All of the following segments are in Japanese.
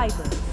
fibers.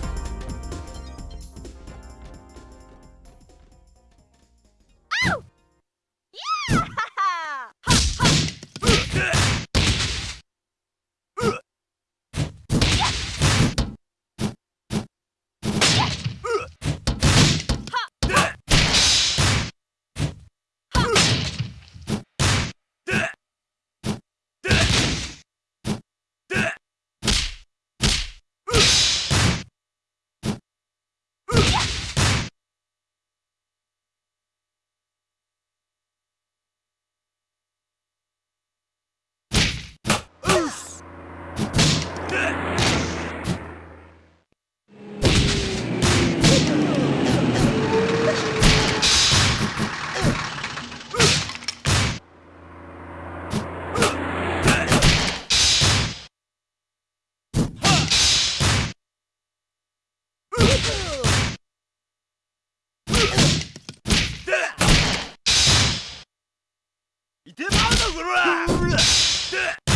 てまうぞこら